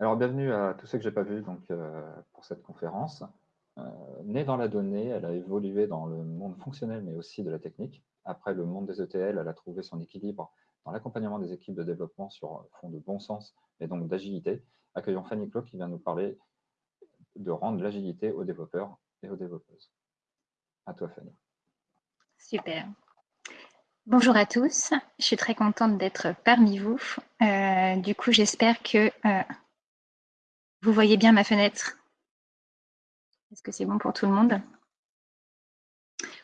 Alors, bienvenue à tous ceux que je n'ai pas vus euh, pour cette conférence. Euh, née dans la donnée, elle a évolué dans le monde fonctionnel, mais aussi de la technique. Après le monde des ETL, elle a trouvé son équilibre dans l'accompagnement des équipes de développement sur fond de bon sens et donc d'agilité. Accueillons Fanny Clock qui vient nous parler de rendre l'agilité aux développeurs et aux développeuses. À toi, Fanny. Super. Bonjour à tous, je suis très contente d'être parmi vous. Euh, du coup, j'espère que vous voyez bien ma fenêtre Est-ce que c'est bon pour tout le monde?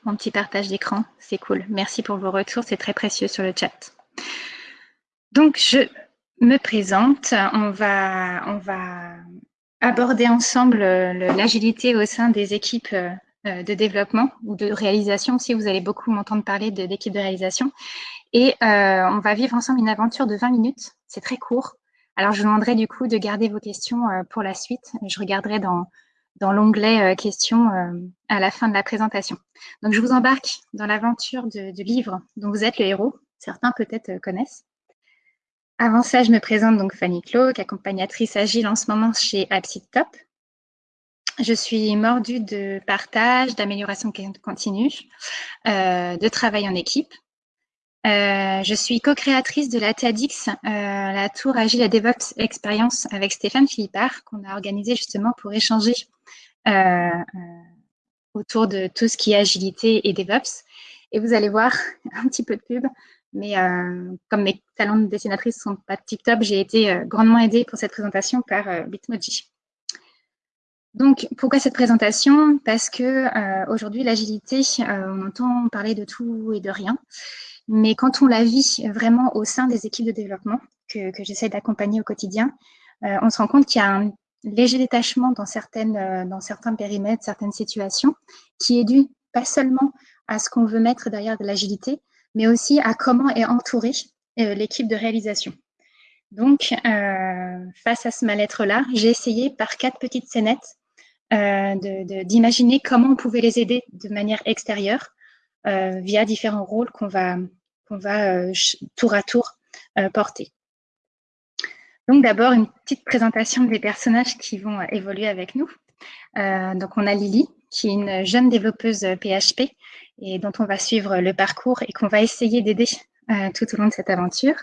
Mon petit partage d'écran, c'est cool. Merci pour vos retours, c'est très précieux sur le chat. Donc, je me présente. On va, aborder ensemble l'agilité au sein des équipes euh, de développement ou de réalisation. Si vous allez beaucoup m'entendre parler de, de réalisation. Et euh, on va vivre ensemble une aventure de 20 minutes. C'est très court. Alors, je vous demanderai du coup de garder vos questions euh, pour la suite. Je regarderai dans, dans l'onglet euh, questions euh, à la fin de la présentation. Donc, je vous embarque dans l'aventure du livre dont vous êtes le héros. Certains peut-être connaissent. Avant ça, je me présente donc Fanny Cloak, accompagnatrice agile en ce moment chez Top. Je suis mordue de partage, d'amélioration continue, de travail en équipe. Euh, je suis co-créatrice de la TEDx, euh, la Tour Agile et DevOps Experience avec Stéphane Philippard, qu'on a organisé justement pour échanger euh, autour de tout ce qui est agilité et DevOps. Et vous allez voir un petit peu de pub, mais comme mes talents de dessinatrice sont pas TikTok, j'ai été grandement aidée pour cette présentation par Bitmoji. Donc, pourquoi cette présentation? Parce que aujourd'hui, l'agilité, on entend parler de tout et de rien. Mais quand on la vit vraiment au sein des équipes de développement que, j'essaie d'accompagner au quotidien, euh, on se rend compte qu'il y a un léger détachement dans, certaines, euh, dans certains périmètres, certaines situations, qui est dû pas seulement à ce qu'on veut mettre derrière de l'agilité, mais aussi à comment est entourée euh, l'équipe de réalisation. Donc, face à ce mal-être-là, j'ai essayé par quatre petites scénettes d'imaginer comment on pouvait les aider de manière extérieure euh, via différents rôles qu'on va, va euh, tour à tour euh, porter. Donc d'abord, une petite présentation des personnages qui vont évoluer avec nous. donc on a Lily, qui est une jeune développeuse PHP et dont on va suivre le parcours et qu'on va essayer d'aider tout au long de cette aventure.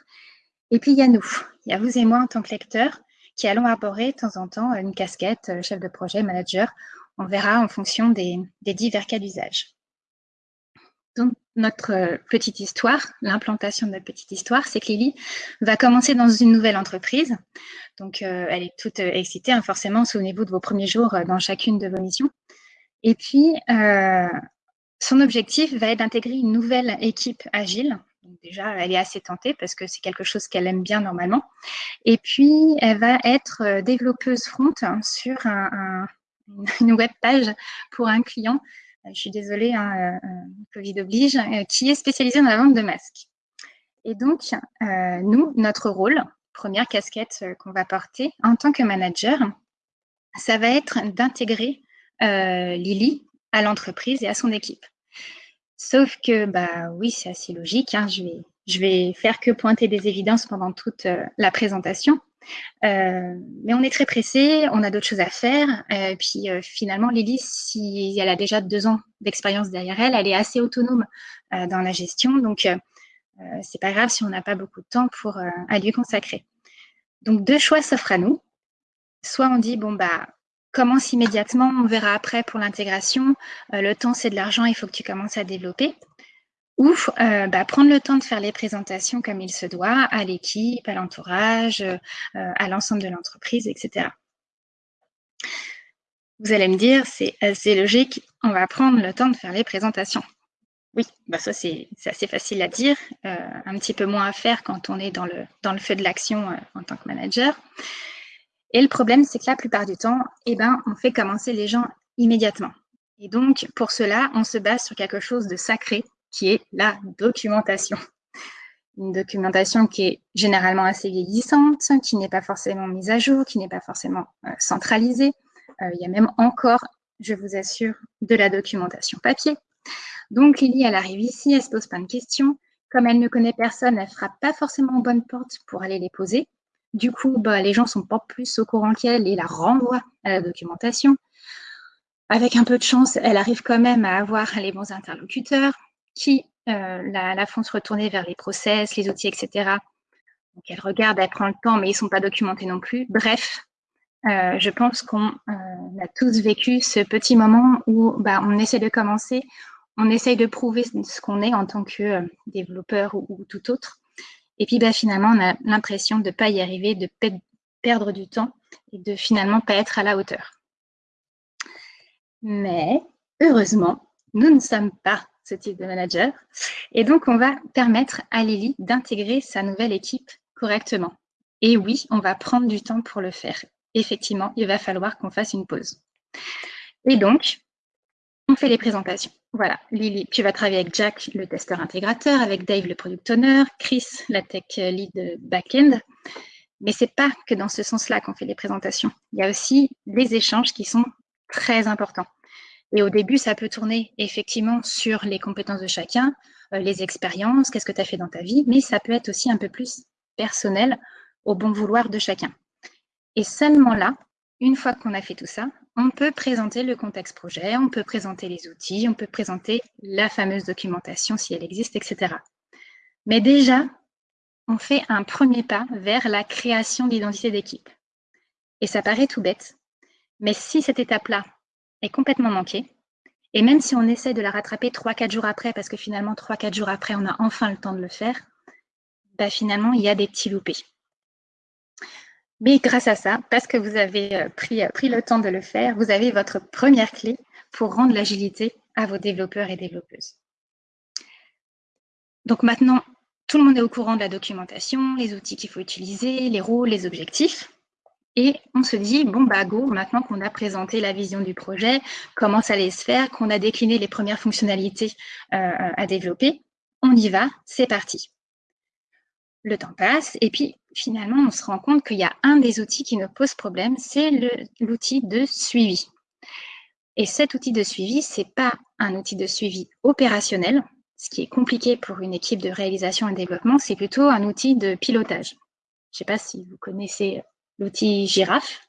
Et puis il y a nous, il y a vous et moi en tant que lecteurs qui allons arborer de temps en temps une casquette, chef de projet, manager. On verra en fonction des, des divers cas d'usage. Donc, notre euh, petite histoire, l'implantation de notre petite histoire, c'est que Lily va commencer dans une nouvelle entreprise. Donc, euh, elle est toute euh, excitée, hein, forcément, souvenez-vous de vos premiers jours dans chacune de vos missions. Et puis, son objectif va être d'intégrer une nouvelle équipe agile. Donc, déjà, elle est assez tentée parce que c'est quelque chose qu'elle aime bien normalement. Et puis, elle va être développeuse front sur une web page pour un client je suis désolée, hein, euh, euh, Covid oblige, euh, qui est spécialisée dans la vente de masques. Et donc, nous, notre rôle, première casquette qu'on va porter en tant que manager, ça va être d'intégrer Lily à l'entreprise et à son équipe. Sauf que, bah oui, c'est assez logique. Hein, je, vais, je vais faire que pointer des évidences pendant toute la présentation. Euh, mais on est très pressé, on a d'autres choses à faire. Euh, puis euh, finalement, Lily, si elle a déjà deux ans d'expérience derrière elle, elle est assez autonome dans la gestion. Donc, c'est pas grave si on n'a pas beaucoup de temps pour à lui consacrer. Donc, deux choix s'offrent à nous. Soit on dit, bon, bah, commence immédiatement, on verra après pour l'intégration. le temps, c'est de l'argent, il faut que tu commences à développer ou euh, bah, prendre le temps de faire les présentations comme il se doit à l'équipe, à l'entourage, euh, à l'ensemble de l'entreprise, etc. Vous allez me dire, c'est assez logique, on va prendre le temps de faire les présentations. Oui, bah ça c'est assez facile à dire, euh, un petit peu moins à faire quand on est dans le, feu de l'action en tant que manager. Et le problème, c'est que la plupart du temps, eh ben, on fait commencer les gens immédiatement. Et donc, pour cela, on se base sur quelque chose de sacré, qui est la documentation. Une documentation qui est généralement assez vieillissante, qui n'est pas forcément mise à jour, qui n'est pas forcément euh, centralisée. Euh, il y a même encore, je vous assure, de la documentation papier. Donc Lily, elle arrive ici, elle se pose plein de questions. Comme elle ne connaît personne, elle ne frappe pas forcément aux bonnes portes pour aller les poser. Du coup, bah, les gens sont pas plus au courant qu'elle et la renvoient à la documentation. Avec un peu de chance, elle arrive quand même à avoir les bons interlocuteurs qui euh, la, font se retourner vers les process, les outils, etc. Donc elle regarde, elle prend le temps, mais ils ne sont pas documentés non plus. Bref, euh, je pense qu'on euh, a tous vécu ce petit moment où bah, on essaie de commencer, on essaye de prouver ce qu'on est en tant que développeur ou, tout autre. Et puis bah, finalement, on a l'impression de ne pas y arriver, de perdre du temps et de finalement pas être à la hauteur. Mais heureusement, nous ne sommes pas ce type de manager. Et donc, on va permettre à Lily d'intégrer sa nouvelle équipe correctement. Et oui, on va prendre du temps pour le faire. Effectivement, il va falloir qu'on fasse une pause. Et donc, on fait les présentations. Voilà, Lily, tu vas travailler avec Jack, le testeur intégrateur, avec Dave, le product owner, Chris, la tech lead back-end. Mais c'est pas que dans ce sens-là qu'on fait les présentations. Il y a aussi les échanges qui sont très importants. Et au début, ça peut tourner effectivement sur les compétences de chacun, euh, les expériences, qu'est-ce que tu as fait dans ta vie, mais ça peut être aussi un peu plus personnel au bon vouloir de chacun. Et seulement là, une fois qu'on a fait tout ça, on peut présenter le contexte projet, on peut présenter les outils, on peut présenter la fameuse documentation si elle existe, etc. Mais déjà, on fait un premier pas vers la création d'identité d'équipe. Et ça paraît tout bête, mais si cette étape-là, est complètement manquée. Et même si on essaie de la rattraper 3-4 jours après, parce que finalement, 3-4 jours après, on a enfin le temps de le faire, bah finalement, il y a des petits loupés. Mais grâce à ça, parce que vous avez euh, pris, euh, pris le temps de le faire, vous avez votre première clé pour rendre l'agilité à vos développeurs et développeuses. Donc maintenant, tout le monde est au courant de la documentation, les outils qu'il faut utiliser, les rôles, les objectifs. Et on se dit, bon, bah go, maintenant qu'on a présenté la vision du projet, comment ça allait se faire, qu'on a décliné les premières fonctionnalités euh, à développer, on y va, c'est parti. Le temps passe et puis finalement, on se rend compte qu'il y a un des outils qui nous pose problème, c'est l'outil de suivi. Et cet outil de suivi, ce n'est pas un outil de suivi opérationnel, ce qui est compliqué pour une équipe de réalisation et développement, c'est plutôt un outil de pilotage. Je ne sais pas si vous connaissez l'outil girafe,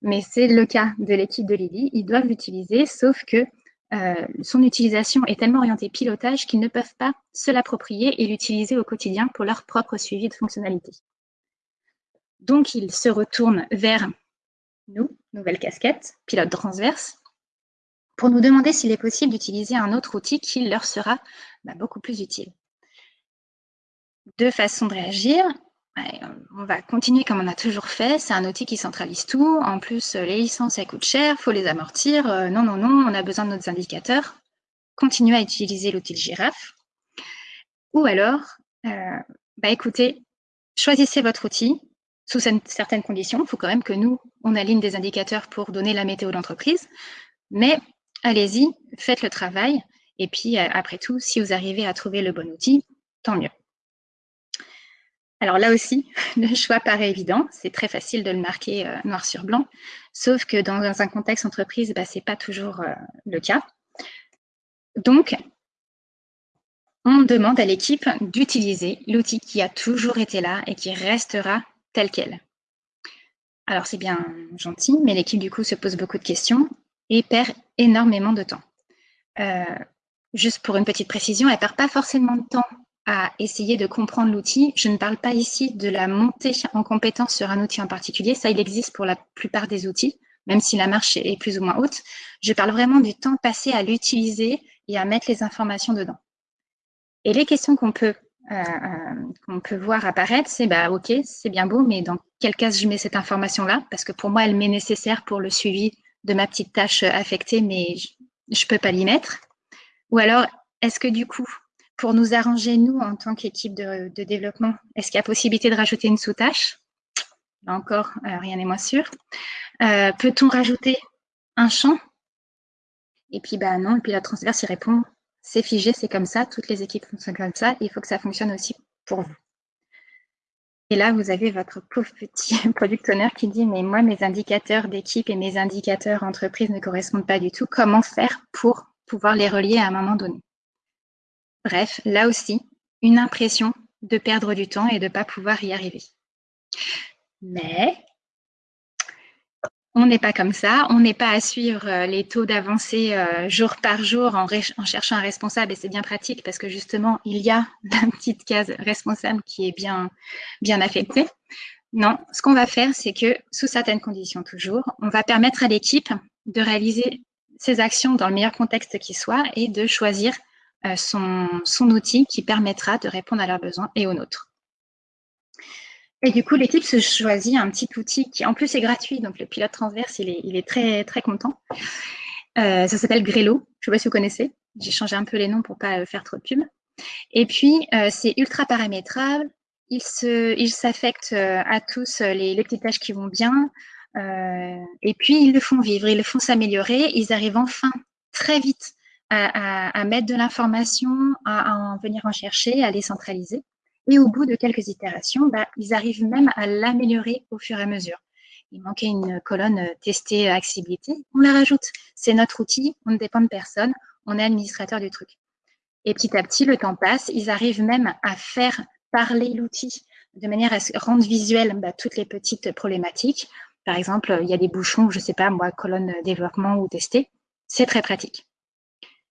mais c'est le cas de l'équipe de Lily. Ils doivent l'utiliser, sauf que euh, son utilisation est tellement orientée pilotage qu'ils ne peuvent pas se l'approprier et l'utiliser au quotidien pour leur propre suivi de fonctionnalité. Donc, ils se retournent vers nous, nouvelle casquette, pilote transverse, pour nous demander s'il est possible d'utiliser un autre outil qui leur sera bah, beaucoup plus utile. Deux façons de réagir on va continuer comme on a toujours fait. C'est un outil qui centralise tout. En plus, les licences, elles coûtent cher, faut les amortir. Euh, non, non, non, on a besoin de nos indicateurs. Continuez à utiliser l'outil girafe. Ou alors, euh, bah écoutez, choisissez votre outil sous certaines conditions. Il faut quand même que nous, on aligne des indicateurs pour donner la météo d'entreprise. Mais allez-y, faites le travail. Et puis, euh, après tout, si vous arrivez à trouver le bon outil, tant mieux. Alors là aussi, le choix paraît évident, c'est très facile de le marquer euh, noir sur blanc, sauf que dans un contexte entreprise, bah, ce n'est pas toujours euh, le cas. Donc, on demande à l'équipe d'utiliser l'outil qui a toujours été là et qui restera tel quel. Alors c'est bien gentil, mais l'équipe du coup se pose beaucoup de questions et perd énormément de temps. Euh, juste pour une petite précision, elle ne perd pas forcément de temps à essayer de comprendre l'outil. Je ne parle pas ici de la montée en compétence sur un outil en particulier. Ça, il existe pour la plupart des outils, même si la marche est plus ou moins haute. Je parle vraiment du temps passé à l'utiliser et à mettre les informations dedans. Et les questions qu'on peut, euh, euh, qu'on peut voir apparaître, c'est bah, OK, c'est bien beau, mais dans quel cas je mets cette information-là? Parce que pour moi, elle m'est nécessaire pour le suivi de ma petite tâche affectée, mais je ne peux pas l'y mettre. Ou alors, est-ce que du coup, pour nous arranger, nous, en tant qu'équipe de, développement, est-ce qu'il y a possibilité de rajouter une sous-tâche? Là encore, euh, rien n'est moins sûr. Euh, peut-on rajouter un champ? Et puis, bah non, et puis la transverse, il répond, c'est figé, c'est comme ça, toutes les équipes fonctionnent comme ça, il faut que ça fonctionne aussi pour vous. Et là, vous avez votre pauvre petit product owner qui dit, mais moi, mes indicateurs d'équipe et mes indicateurs entreprise ne correspondent pas du tout. Comment faire pour pouvoir les relier à un moment donné? Bref, là aussi, une impression de perdre du temps et de ne pas pouvoir y arriver. Mais on n'est pas comme ça, on n'est pas à suivre euh, les taux d'avancée euh, jour par jour en, cherchant un responsable et c'est bien pratique parce que justement, il y a la petite case responsable qui est bien, bien affectée. Non, ce qu'on va faire, c'est que sous certaines conditions toujours, on va permettre à l'équipe de réaliser ses actions dans le meilleur contexte qui soit et de choisir son, son outil qui permettra de répondre à leurs besoins et aux nôtres. Et du coup, l'équipe se choisit un petit outil qui, en plus, est gratuit. Donc, le pilote transverse, il est, très, très content. Euh, ça s'appelle Grello. Je ne sais pas si vous connaissez. J'ai changé un peu les noms pour ne pas euh, faire trop de pub. Et puis, euh, c'est ultra paramétrable. Il s'affecte à tous les, les, petites tâches qui vont bien. et puis, ils le font vivre, ils le font s'améliorer. Ils arrivent enfin très vite à, mettre de l'information, à, en venir en chercher, à les centraliser. Et au bout de quelques itérations, bah, ils arrivent même à l'améliorer au fur et à mesure. Il manquait une colonne euh, tester accessibilité, on la rajoute. C'est notre outil, on ne dépend de personne, on est administrateur du truc. Et petit à petit, le temps passe, ils arrivent même à faire parler l'outil de manière à rendre visuel bah, toutes les petites problématiques. Par exemple, il y a des bouchons, je ne sais pas, moi, colonne développement ou tester. C'est très pratique.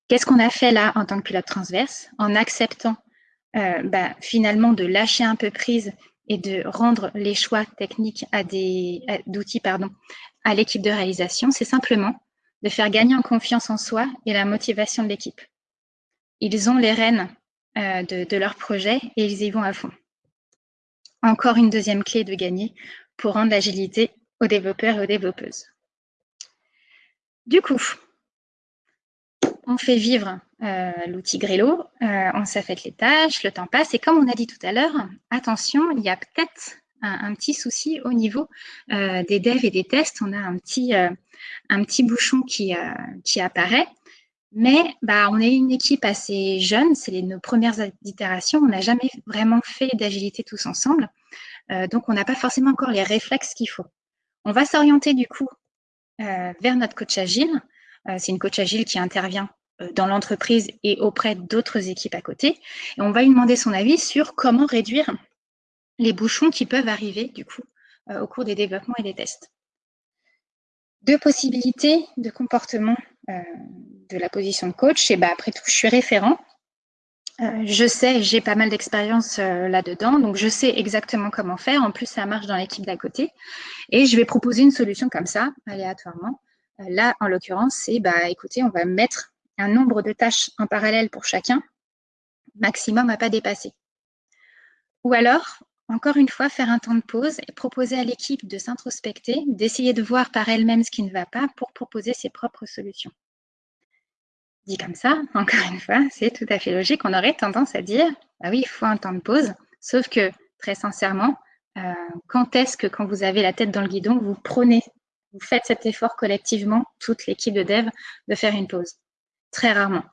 Qu'est-ce qu'on a fait là en tant que pilote transverse En acceptant euh, bah, finalement de lâcher un peu prise et de rendre les choix techniques à des d'outils pardon à l'équipe de réalisation, c'est simplement de faire gagner en confiance en soi et la motivation de l'équipe. Ils ont les rênes euh, de, de, leur projet et ils y vont à fond. Encore une deuxième clé de gagner pour rendre l'agilité aux développeurs et aux développeuses. Du coup, on fait vivre euh, l'outil Grello, euh, on s'affecte les tâches, le temps passe, et comme on a dit tout à l'heure, attention, il y a peut-être un, petit souci au niveau euh, des devs et des tests, on a un petit, un petit bouchon qui, qui apparaît, mais bah, on est une équipe assez jeune, c'est nos premières itérations, on n'a jamais vraiment fait d'agilité tous ensemble, donc on n'a pas forcément encore les réflexes qu'il faut. On va s'orienter du coup vers notre coach agile, euh, c'est une coach agile qui intervient euh, dans l'entreprise et auprès d'autres équipes à côté. Et on va lui demander son avis sur comment réduire les bouchons qui peuvent arriver du coup euh, au cours des développements et des tests. Deux possibilités de comportement de la position de coach. Et bah, après tout, je suis référent. je sais, j'ai pas mal d'expérience là-dedans, donc je sais exactement comment faire. En plus, ça marche dans l'équipe d'à côté. Et je vais proposer une solution comme ça, aléatoirement, Là, en l'occurrence, c'est, bah, écoutez, on va mettre un nombre de tâches en parallèle pour chacun, maximum à pas dépasser. Ou alors, encore une fois, faire un temps de pause et proposer à l'équipe de s'introspecter, d'essayer de voir par elle-même ce qui ne va pas pour proposer ses propres solutions. Dit comme ça, encore une fois, c'est tout à fait logique. On aurait tendance à dire, bah oui, il faut un temps de pause, sauf que, très sincèrement, euh, quand est-ce que quand vous avez la tête dans le guidon, vous prenez vous faites cet effort collectivement, toute l'équipe de dev, de faire une pause. Très rarement.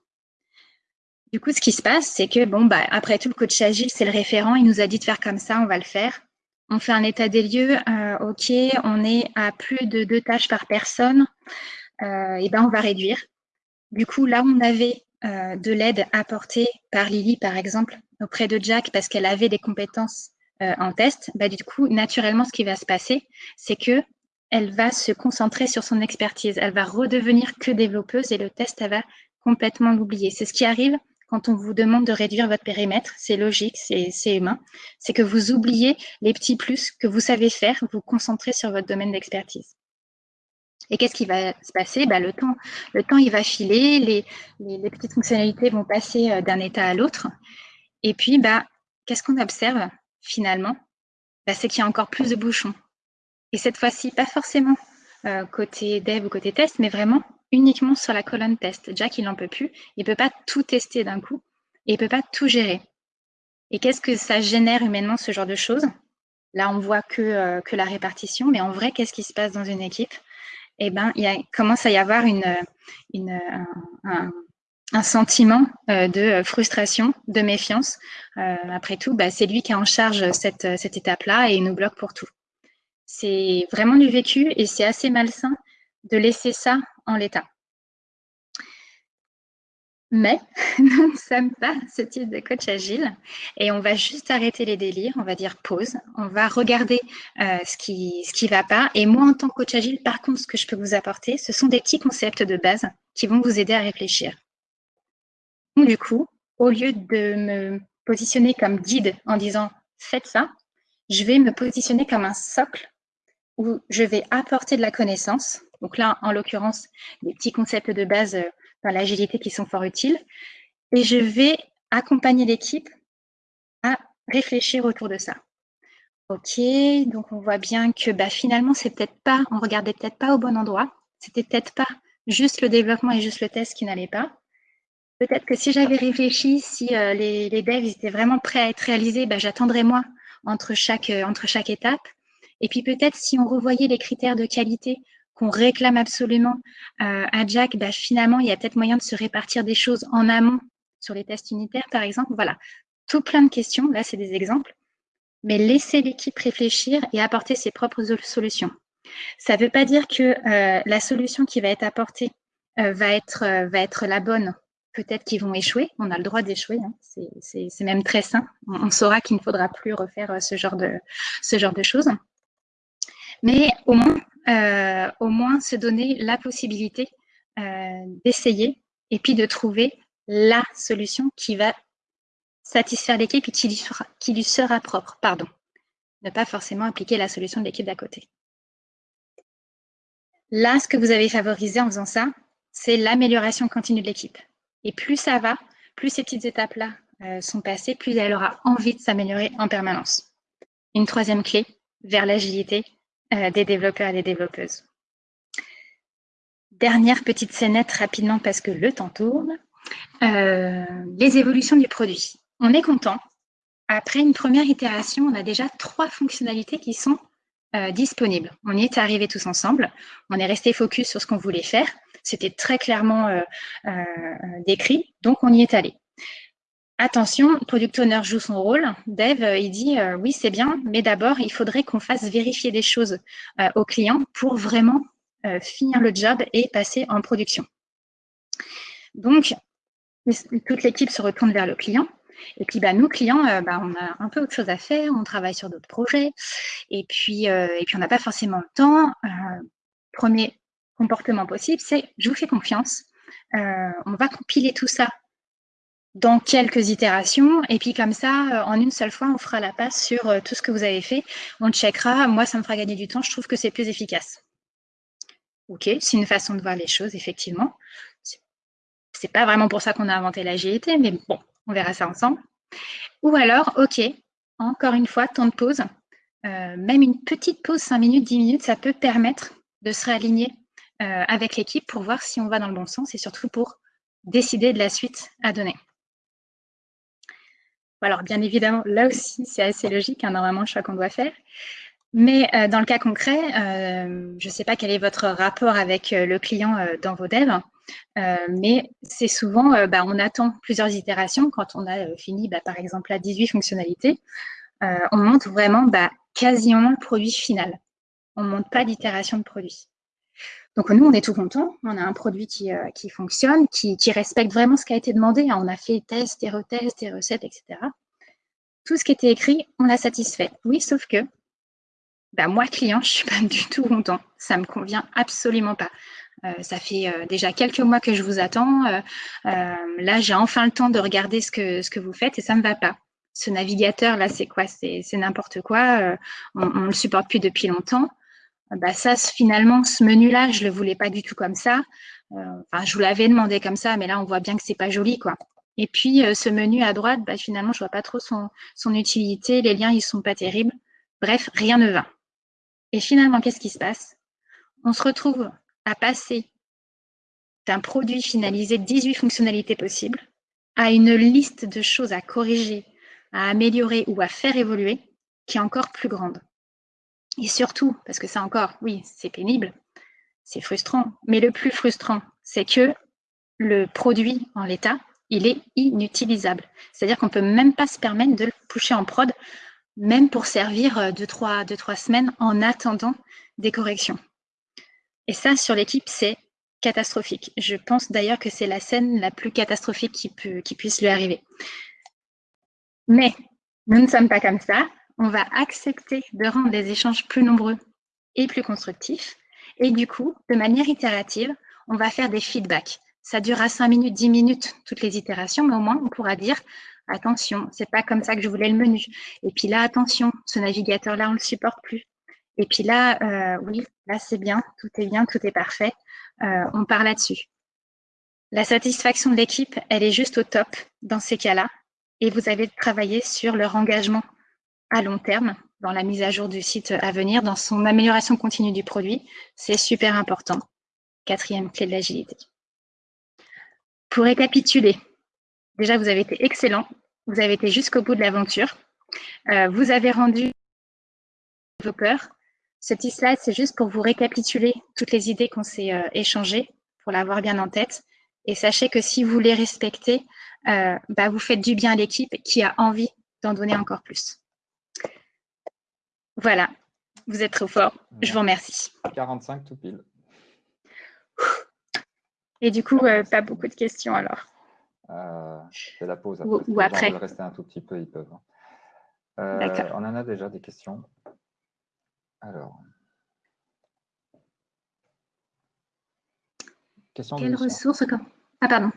Du coup, ce qui se passe, c'est que, bon, bah, après tout, le coach agile, c'est le référent. Il nous a dit de faire comme ça, on va le faire. On fait un état des lieux. Euh, OK, on est à plus de deux tâches par personne. Euh, et ben, on va réduire. Du coup, là, on avait euh, de l'aide apportée par Lily, par exemple, auprès de Jack, parce qu'elle avait des compétences en test. Bah, du coup, naturellement, ce qui va se passer, c'est que elle va se concentrer sur son expertise. Elle va redevenir que développeuse et le test, elle va complètement l'oublier. C'est ce qui arrive quand on vous demande de réduire votre périmètre. C'est logique, c'est humain. C'est que vous oubliez les petits plus que vous savez faire, vous concentrez sur votre domaine d'expertise. Et qu'est-ce qui va se passer? Bah, le, temps, le temps, il va filer, les, les, petites fonctionnalités vont passer euh, d'un état à l'autre. Et puis, bah, qu'est-ce qu'on observe finalement? Bah, C'est qu'il y a encore plus de bouchons. Et cette fois-ci, pas forcément euh, côté dev ou côté test, mais vraiment uniquement sur la colonne test. Jack, il n'en peut plus. Il ne peut pas tout tester d'un coup et il ne peut pas tout gérer. Et qu'est-ce que ça génère humainement, ce genre de choses? Là, on voit que, euh, que la répartition, mais en vrai, qu'est-ce qui se passe dans une équipe? Eh bien, il commence à y avoir une, une un, sentiment euh, de frustration, de méfiance. après tout, bah, c'est lui qui est en charge cette, cette étape-là et il nous bloque pour tout. C'est vraiment du vécu et c'est assez malsain de laisser ça en l'état. Mais nous ne sommes pas ce type de coach agile et on va juste arrêter les délires, on va dire pause, on va regarder euh, ce qui ce va pas. Et moi, en tant que coach agile, par contre, ce que je peux vous apporter, ce sont des petits concepts de base qui vont vous aider à réfléchir. Du coup, au lieu de me positionner comme guide en disant faites ça, je vais me positionner comme un socle où je vais apporter de la connaissance. Donc là, en l'occurrence, des petits concepts de base euh, dans l'agilité qui sont fort utiles. Et je vais accompagner l'équipe à réfléchir autour de ça. Ok, donc on voit bien que bah, finalement, c'est peut-être pas, on regardait peut-être pas au bon endroit. C'était peut-être pas juste le développement et juste le test qui n'allait pas. Peut-être que si j'avais réfléchi, si euh, les, devs étaient vraiment prêts à être réalisés, bah, j'attendrais moi entre chaque, euh, entre chaque étape. Et puis peut-être si on revoyait les critères de qualité qu'on réclame absolument euh, à Jack, bah, finalement, il y a peut-être moyen de se répartir des choses en amont sur les tests unitaires, par exemple. Voilà, tout plein de questions. Là, c'est des exemples. Mais laisser l'équipe réfléchir et apporter ses propres solutions. Ça ne veut pas dire que euh, la solution qui va être apportée euh, va, être, la bonne. Peut-être qu'ils vont échouer. On a le droit d'échouer. Hein. C'est même très sain. On, saura qu'il ne faudra plus refaire ce genre de choses. Mais au moins, euh, au moins se donner la possibilité euh, d'essayer et puis de trouver la solution qui va satisfaire l'équipe et qui lui, sera, propre. Pardon. Ne pas forcément appliquer la solution de l'équipe d'à côté. Là, ce que vous avez favorisé en faisant ça, c'est l'amélioration continue de l'équipe. Et plus ça va, plus ces petites étapes-là euh, sont passées, plus elle aura envie de s'améliorer en permanence. Une troisième clé vers l'agilité, des développeurs et des développeuses. Dernière petite scénette rapidement parce que le temps tourne. Euh, les évolutions du produit. On est content. Après une première itération, on a déjà trois fonctionnalités qui sont euh, disponibles. On y est arrivé tous ensemble. On est resté focus sur ce qu'on voulait faire. C'était très clairement décrit, donc on y est allé. Attention, Product Owner joue son rôle. Dev, euh, il dit euh, oui, c'est bien, mais d'abord, il faudrait qu'on fasse vérifier des choses euh, au client pour vraiment finir le job et passer en production. Donc, toute l'équipe se retourne vers le client. Et puis, bah, nous, clients, bah, on a un peu autre chose à faire, on travaille sur d'autres projets. Et puis, et puis on n'a pas forcément le temps. premier comportement possible, c'est je vous fais confiance. on va compiler tout ça dans quelques itérations. Et puis comme ça, euh, en une seule fois, on fera la passe sur euh, tout ce que vous avez fait. On checkera. Moi, ça me fera gagner du temps. Je trouve que c'est plus efficace. OK, c'est une façon de voir les choses, effectivement. C'est pas vraiment pour ça qu'on a inventé l'agilité, mais bon, on verra ça ensemble. Ou alors, OK, encore une fois, temps de pause. Euh, même une petite pause, 5 minutes, 10 minutes, ça peut permettre de se réaligner avec l'équipe pour voir si on va dans le bon sens et surtout pour décider de la suite à donner. Alors, bien évidemment, là aussi, c'est assez logique, hein, normalement, le choix qu'on doit faire. Mais euh, dans le cas concret, euh, je ne sais pas quel est votre rapport avec euh, le client dans vos devs, mais c'est souvent, bah, on attend plusieurs itérations. Quand on a fini, bah, par exemple, à 18 fonctionnalités, on monte vraiment bah, quasiment le produit final. On ne monte pas d'itération de produit. Donc nous, on est tout content. On a un produit qui, euh, fonctionne, qui, respecte vraiment ce qui a été demandé. On a fait test et retest et recettes, etc. Tout ce qui était écrit, on l'a satisfait. Oui, sauf que bah, moi, client, je ne suis pas du tout content. Ça ne me convient absolument pas. Euh, ça fait euh, déjà quelques mois que je vous attends. là, j'ai enfin le temps de regarder ce que, ce que vous faites et ça ne me va pas. Ce navigateur, là, c'est quoi? C'est n'importe quoi. on ne le supporte plus depuis longtemps bah ça, finalement, ce menu-là, je le voulais pas du tout comme ça. Euh, enfin, je vous l'avais demandé comme ça, mais là, on voit bien que c'est pas joli, quoi. Et puis, euh, ce menu à droite, bah, finalement, je vois pas trop son, son utilité. Les liens, ils sont pas terribles. Bref, rien ne va. Et finalement, qu'est-ce qui se passe? On se retrouve à passer d'un produit finalisé 18 fonctionnalités possibles à une liste de choses à corriger, à améliorer ou à faire évoluer qui est encore plus grande. Et surtout, parce que ça encore, oui, c'est pénible, c'est frustrant, mais le plus frustrant, c'est que le produit en l'état, il est inutilisable. C'est-à-dire qu'on ne peut même pas se permettre de le pousser en prod, même pour servir euh, deux trois, deux, trois semaines en attendant des corrections. Et ça, sur l'équipe, c'est catastrophique. Je pense d'ailleurs que c'est la scène la plus catastrophique qui, qui puisse lui arriver. Mais nous ne sommes pas comme ça. On va accepter de rendre les échanges plus nombreux et plus constructifs. Et du coup, de manière itérative, on va faire des feedbacks. Ça durera 5 minutes, 10 minutes, toutes les itérations, mais au moins, on pourra dire attention, c'est pas comme ça que je voulais le menu. Et puis là, attention, ce navigateur-là, on ne le supporte plus. Et puis là, euh, oui, là, c'est bien, tout est bien, tout est parfait. Euh, on part là-dessus. La satisfaction de l'équipe, elle est juste au top dans ces cas-là. Et vous avez travaillé sur leur engagement à long terme dans la mise à jour du site à venir, dans son amélioration continue du produit. C'est super important. Quatrième clé de l'agilité. Pour récapituler, déjà, vous avez été excellent. Vous avez été jusqu'au bout de l'aventure. Euh, vous avez rendu développeur. Ce petit slide, c'est juste pour vous récapituler toutes les idées qu'on s'est euh, échangées, pour l'avoir bien en tête. Et sachez que si vous les respectez, euh, bah, vous faites du bien à l'équipe qui a envie d'en donner encore plus. Voilà, vous êtes trop fort. Je vous remercie. 45 tout pile. Et du coup, euh, pas beaucoup de questions alors. Euh, c'est la pause. Après. Ou, après. rester un tout petit peu, ils peuvent. Hein. Euh, on en a déjà des questions. Alors. Question Quelles ressources, ah, pardon.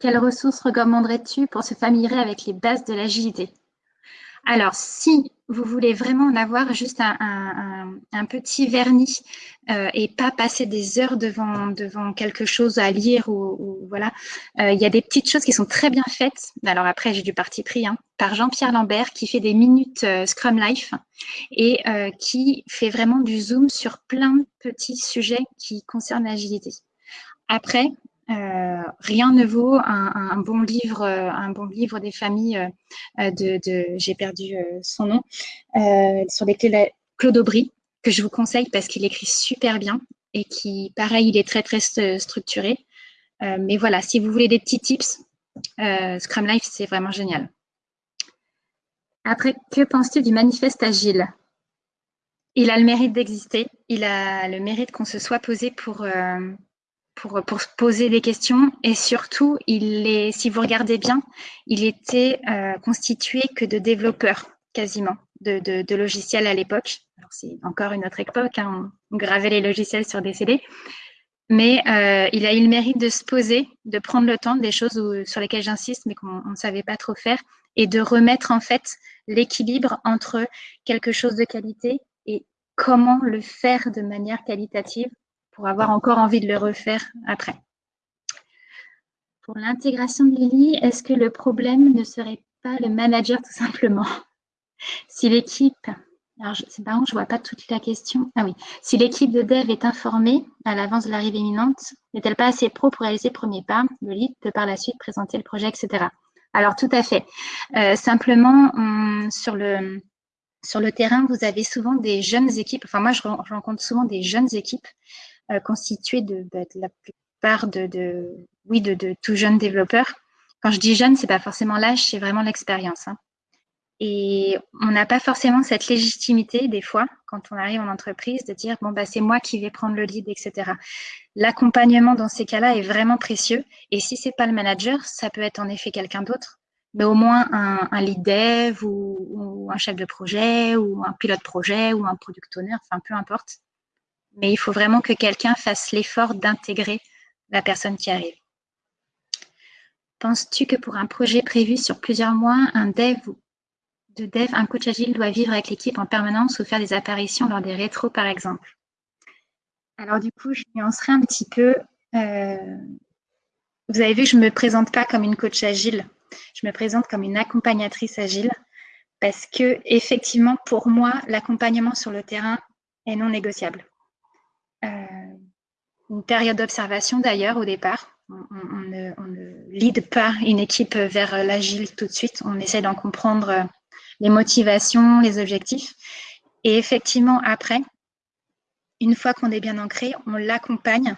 Quelles ressources recommanderais-tu pour se familiariser avec les bases de l'agilité? Alors, si vous voulez vraiment en avoir juste un, petit vernis euh, et pas passer des heures devant, devant quelque chose à lire ou, voilà, euh, il y a des petites choses qui sont très bien faites. Alors après, j'ai du parti pris hein, par Jean-Pierre Lambert qui fait des minutes euh, Scrum Life et qui fait vraiment du zoom sur plein de petits sujets qui concernent l'agilité. Après, euh, rien ne vaut un, bon livre, euh, un bon livre des familles euh, de, j'ai perdu son nom, sur les clés Claude Aubry, que je vous conseille parce qu'il écrit super bien et qui, pareil, il est très très structuré. mais voilà, si vous voulez des petits tips, Scrum Life, c'est vraiment génial. Après, que penses-tu du manifeste agile? Il a le mérite d'exister, il a le mérite qu'on se soit posé pour, pour, pour poser des questions et surtout, il est, si vous regardez bien, il était euh, constitué que de développeurs quasiment de, logiciels à l'époque. C'est encore une autre époque, hein, on gravait les logiciels sur des CD, mais euh, il a eu le mérite de se poser, de prendre le temps, des choses sur lesquelles j'insiste, mais qu'on ne savait pas trop faire, et de remettre en fait l'équilibre entre quelque chose de qualité et comment le faire de manière qualitative pour avoir encore envie de le refaire après. Pour l'intégration de Lily, est-ce que le problème ne serait pas le manager tout simplement? Si l'équipe, alors c'est marrant, je ne vois pas toute la question. Ah oui, si l'équipe de dev est informée à l'avance de l'arrivée imminente, n'est-elle pas assez pro pour réaliser le premier pas? Le lead peut par la suite présenter le projet, etc. Alors tout à fait. Euh, simplement, sur le, sur le terrain, vous avez souvent des jeunes équipes, enfin moi je rencontre souvent des jeunes équipes constitué de, bah, de, la plupart de, oui, de, tout jeunes développeurs. Quand je dis jeune, c'est pas forcément l'âge, c'est vraiment l'expérience. Hein. Et on n'a pas forcément cette légitimité, des fois, quand on arrive en entreprise, de dire bon, bah, c'est moi qui vais prendre le lead, etc. L'accompagnement dans ces cas-là est vraiment précieux. Et si c'est pas le manager, ça peut être en effet quelqu'un d'autre, mais au moins un, un lead dev ou, ou, un chef de projet ou un pilote projet ou un product owner, enfin peu importe mais il faut vraiment que quelqu'un fasse l'effort d'intégrer la personne qui arrive. Penses-tu que pour un projet prévu sur plusieurs mois, un dev de dev, un coach agile doit vivre avec l'équipe en permanence ou faire des apparitions lors des rétros, par exemple? Alors du coup, je nuancerai un petit peu. Euh, vous avez vu, je ne me présente pas comme une coach agile. Je me présente comme une accompagnatrice agile parce que effectivement, pour moi, l'accompagnement sur le terrain est non négociable. Euh, une période d'observation d'ailleurs au départ. On, ne, lead pas une équipe vers l'agile tout de suite. On essaie d'en comprendre les motivations, les objectifs. Et effectivement, après, une fois qu'on est bien ancré, on l'accompagne.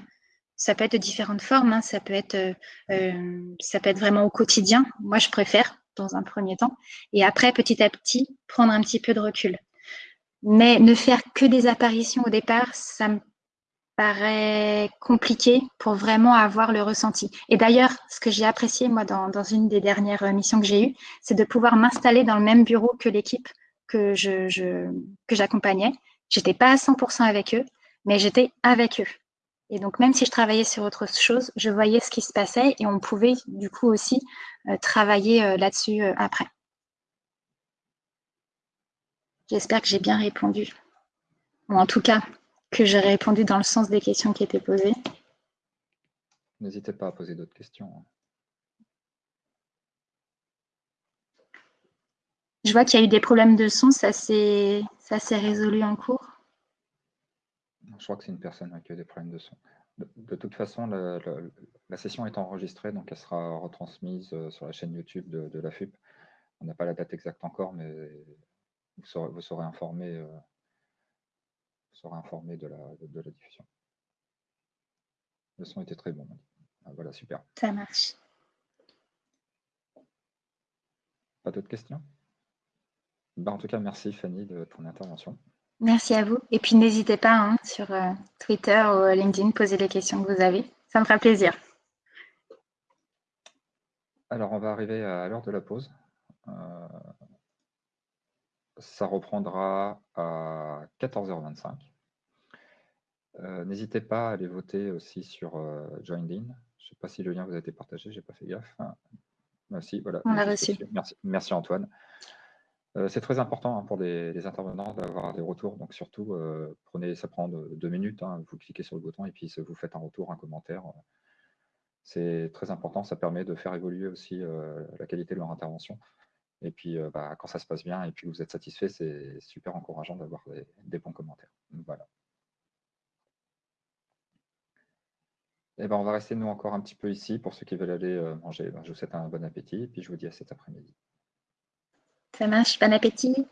Ça peut être de différentes formes. Hein. Ça, peut être, euh, ça peut être vraiment au quotidien. Moi, je préfère dans un premier temps. Et après, petit à petit, prendre un petit peu de recul. Mais ne faire que des apparitions au départ, ça me paraît compliqué pour vraiment avoir le ressenti. Et d'ailleurs, ce que j'ai apprécié, moi, dans, une des dernières missions que j'ai eues, c'est de pouvoir m'installer dans le même bureau que l'équipe que je, je que j'accompagnais. J'étais pas à 100% avec eux, mais j'étais avec eux. Et donc, même si je travaillais sur autre chose, je voyais ce qui se passait et on pouvait du coup aussi euh, travailler euh, là-dessus euh, après. J'espère que j'ai bien répondu. Ou en tout cas, que j'ai répondu dans le sens des questions qui étaient posées. N'hésitez pas à poser d'autres questions. Je vois qu'il y a eu des problèmes de son, ça s'est résolu en cours. Je crois que c'est une personne qui a des problèmes de son. De, toute façon, la, session est enregistrée, donc elle sera retransmise euh, sur la chaîne YouTube de, la FUP. On n'a pas la date exacte encore, mais vous serez, informé, euh, informé de, la, de, la, diffusion. Le son était très bon. Ah, voilà, super. Ça marche. Pas d'autres questions? Bah, En tout cas, merci Fanny de ton intervention. Merci à vous. Et puis n'hésitez pas hein, sur euh, Twitter ou euh, LinkedIn, poser les questions que vous avez. Ça me fera plaisir. Alors, on va arriver à l'heure de la pause. Euh, ça reprendra à 14h25. N'hésitez pas à aller voter aussi sur Joined In. Je ne sais pas si le lien vous a été partagé, je n'ai pas fait gaffe. Merci, voilà. On l'a reçu. Merci, merci Antoine. Euh, c'est très important hein, pour les, intervenants d'avoir des retours. Donc surtout, euh, prenez, ça prend deux, minutes. Hein, vous cliquez sur le bouton et puis vous faites un retour, un commentaire. C'est très important. Ça permet de faire évoluer aussi euh, la qualité de leur intervention. Et puis, bah, quand ça se passe bien et puis vous êtes satisfait, c'est super encourageant d'avoir des, bons commentaires. Voilà. Eh ben, on va rester nous encore un petit peu ici pour ceux qui veulent aller manger. Ben, je vous souhaite un bon appétit et puis je vous dis à cet après-midi. Ça marche, bon appétit.